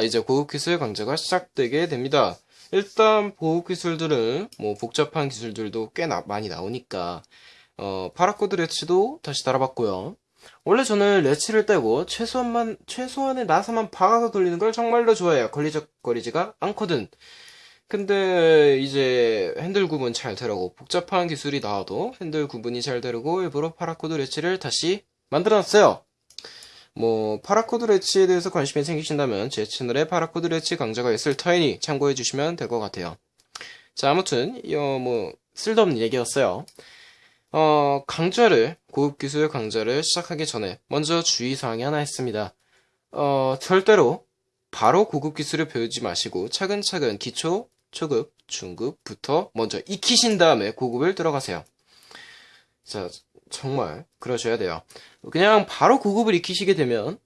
자, 이제 고급 기술 강좌가 시작되게 됩니다. 일단 고급 기술들은 뭐 복잡한 기술들도 꽤 나- 많이 나오니까 어, paracord latch도 다시 달아봤고요. 원래 저는 latch를 떼고 최소한만 최소한의 나사만 박아서 돌리는 걸 정말로 좋아해요. 걸리적거리지가 않거든. 근데 이제 핸들 구분 잘 되라고 복잡한 기술이 나와도 핸들 구분이 잘 되라고 일부러 paracord latch를 다시 만들어놨어요. 뭐 paracord latch에 대해서 관심이 생기신다면 제 채널에 paracord latch 강좌가 있을 터이니 참고해 주시면 될 것 같아요. 자, 아무튼 어, 뭐 쓸데없는 얘기였어요. 어, 강좌를 고급 기술 강좌를 시작하기 전에 먼저 주의사항이 하나 있습니다. 어, 절대로 바로 고급 기술을 배우지 마시고 차근차근 기초, 초급, 중급부터 먼저 익히신 다음에 고급을 들어가세요. 자, 정말 그러셔야 돼요. 그냥 바로 고급을 익히시게 되면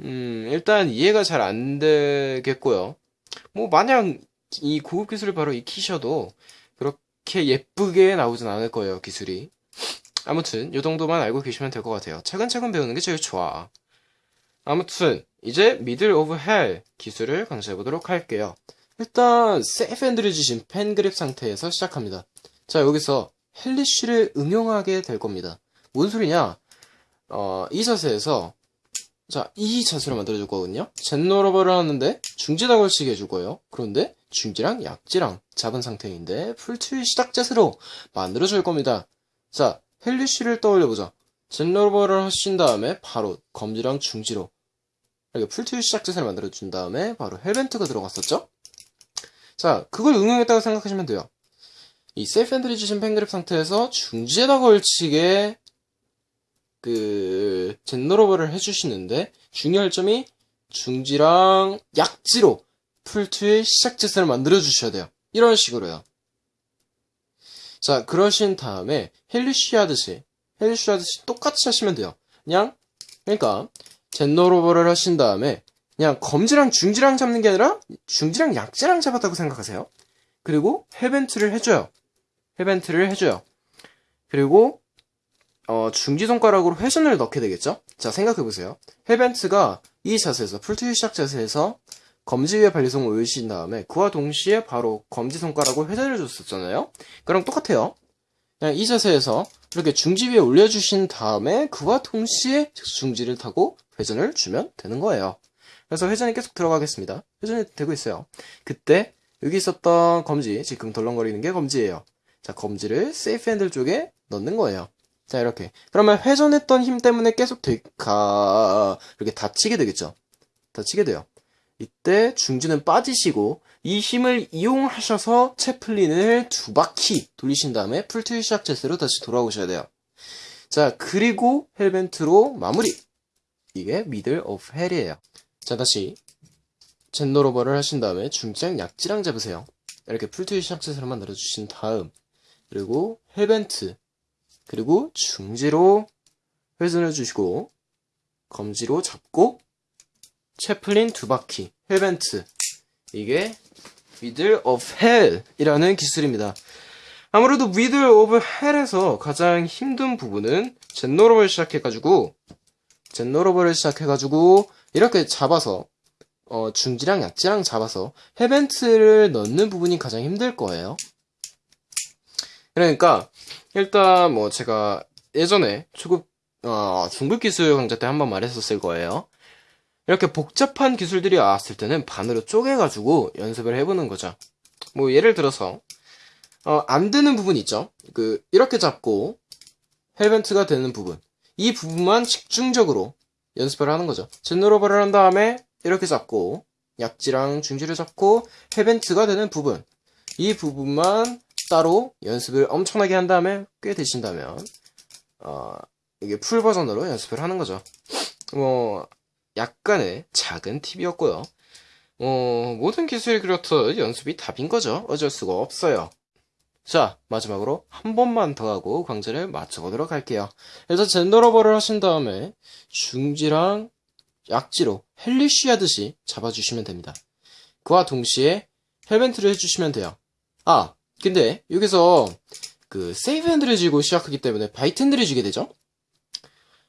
음, 일단 이해가 잘 안 되겠고요. 뭐 마냥 이 고급 기술을 바로 익히셔도 그렇게 예쁘게 나오진 않을 거예요, 기술이. 아무튼 요 정도만 알고 계시면 될 것 같아요. 차근차근 배우는 게 제일 좋아. 아무튼 이제 Middle of Hell 기술을 강조해 보도록 할게요. 일단 safe 핸들을 쥐신 펜 그립 상태에서 시작합니다. 자 여기서 헬리쉬를 응용하게 될 겁니다. 뭔 소리냐? 어, 이 자세에서 자, 이 자세로 만들어줄 거거든요. 젠노러버를 하는데 중지다 걸치게 해줄 거예요. 그런데 중지랑 약지랑 잡은 상태인데 풀트위 시작 자세로 만들어줄 겁니다. 자, 헬리쉬를 떠올려보자. 젠노러버를 하신 다음에 바로 검지랑 중지로 이렇게 풀트위 시작 자세를 만들어준 다음에 바로 헬벤트가 들어갔었죠? 자, 그걸 응용했다고 생각하시면 돼요. 이 safe 핸들을 쥐신 펜그립 상태에서 중지에다 걸치게 그 zen rollover를 해주시는데 중요할 점이 중지랑 약지로 풀트의 시작 자세를 만들어 주셔야 돼요. 이런 식으로요. 자, 그러신 다음에 hellish 하듯이 hellish 하듯이 똑같이 하시면 돼요. 그냥 그러니까 zen rollover를 하신 다음에 그냥 검지랑 중지랑 잡는 게 아니라 중지랑 약지랑 잡았다고 생각하세요. 그리고 헬벤트를 해줘요. 헬벤트를 해줘요. 그리고 어, 중지 손가락으로 회전을 넣게 되겠죠? 자, 생각해보세요. 헬벤트가 이 자세에서, 풀트위 시작 자세에서 검지 위에 발리손을 올리신 다음에 그와 동시에 바로 검지 손가락으로 회전을 줬었잖아요? 그럼 똑같아요. 그냥 이 자세에서 이렇게 중지 위에 올려주신 다음에 그와 동시에 중지를 타고 회전을 주면 되는 거예요. 그래서 회전이 계속 들어가겠습니다. 회전이 되고 있어요. 그때 여기 있었던 검지, 지금 덜렁거리는 게 검지예요. 자, 검지를 세이프 핸들 쪽에 넣는 거예요. 자, 이렇게. 그러면 회전했던 힘 때문에 계속 가, 이렇게 다치게 되겠죠? 다치게 돼요. 이때 중지는 빠지시고, 이 힘을 이용하셔서 채플린을 두 바퀴 돌리신 다음에 풀트위 시작 자세로 다시 돌아오셔야 돼요. 자, 그리고 헬벤트로 마무리! 이게 Middle of Hell이에요. 자, 다시. zen rollover를 하신 다음에 중지랑 약지랑 잡으세요. 이렇게 풀트위 시작 자세로 만들어주신 다음, 그리고 hellbent, 그리고 중지로 회전해 주시고 검지로 잡고 chaplin 두 바퀴 hellbent 이게 Middle of Hell 이라는 기술입니다. 아무래도 Middle of Hell에서 가장 힘든 부분은 zen rollover를 시작해가지고 젠노러버를 시작해가지고 이렇게 잡아서 어, 중지랑 약지랑 잡아서 헬벤트를 넣는 부분이 가장 힘들 거예요. 그러니까 일단 뭐 제가 예전에 초급 어, 중급 기술 강좌 때 한번 말했었을 거예요. 이렇게 복잡한 기술들이 나왔을 때는 반으로 쪼개가지고 연습을 해보는 거죠. 뭐 예를 들어서 어, 안 되는 부분 있죠. 그 이렇게 잡고 hellbent가 되는 부분 이 부분만 집중적으로 연습을 하는 거죠. zen rollover를 한 다음에 이렇게 잡고 약지랑 중지를 잡고 hellbent가 되는 부분 이 부분만 따로 연습을 엄청나게 한 다음에 꽤 되신다면 어, 이게 full 버전으로 연습을 하는 거죠. 뭐 약간의 작은 팁이었고요. 어, 모든 기술이 그렇듯 연습이 답인 거죠. 어쩔 수가 없어요. 자, 마지막으로 한 번만 더 하고 강좌를 마쳐보도록 할게요. 일단 zen rollover를 하신 다음에 중지랑 약지로 hellish 하듯이 잡아주시면 됩니다. 그와 동시에 hellbent를 해주시면 돼요. 아, 근데 여기서 그 safe 핸들을 쥐고 시작하기 때문에 bite 핸들을 쥐게 되죠.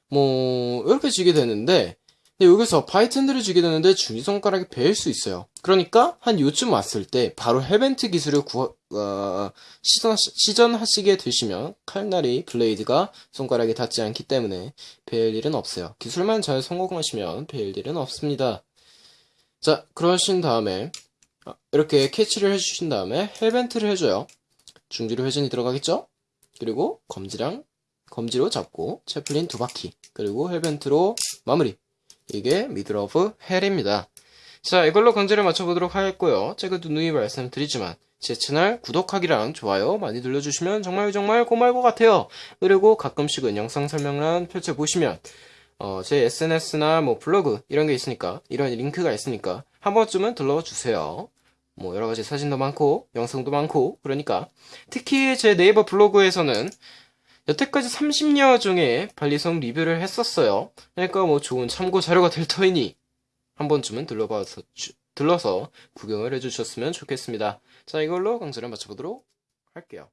뭐 이렇게 쥐게 되는데 네, 여기서 bite 핸들을 쥐게 되는데 중지손가락이 베일 수 있어요. 그러니까 한 요쯤 왔을 때 바로 hellbent 기술을 구, 어, 시전, 시전하시게 되시면 칼날이 blade가 손가락에 닿지 않기 때문에 베일 일은 없어요. 기술만 잘 성공하시면 베일 일은 없습니다. 자, 그러신 다음에 어, 이렇게 캐치를 해주신 다음에 hell bent를 해줘요. 중지로 회전이 들어가겠죠? 그리고 검지랑 검지로 잡고 Chaplin 두 바퀴. 그리고 hell bent로 마무리. 이게 middle of hell입니다. 자 이걸로 강좌를 마쳐보도록 하겠고요. 제가 누누이 말씀드리지만 제 채널 구독하기랑 좋아요 많이 눌러주시면 정말 정말 고마울 것 같아요. 그리고 가끔씩은 영상 설명란 펼쳐보시면 어, 제 SNS나 뭐 블로그 이런 게 있으니까 이런 링크가 있으니까 한 번쯤은 들러주세요 뭐 여러 가지 사진도 많고 영상도 많고 그러니까 특히 제 네이버 블로그에서는 여태까지 30여 종의 발리성 리뷰를 했었어요. 그러니까 뭐 좋은 참고 자료가 될 터이니 한 번쯤은 들러봐서 주- 들러서 구경을 해주셨으면 좋겠습니다. 자 이걸로 강좌를 마쳐보도록 할게요.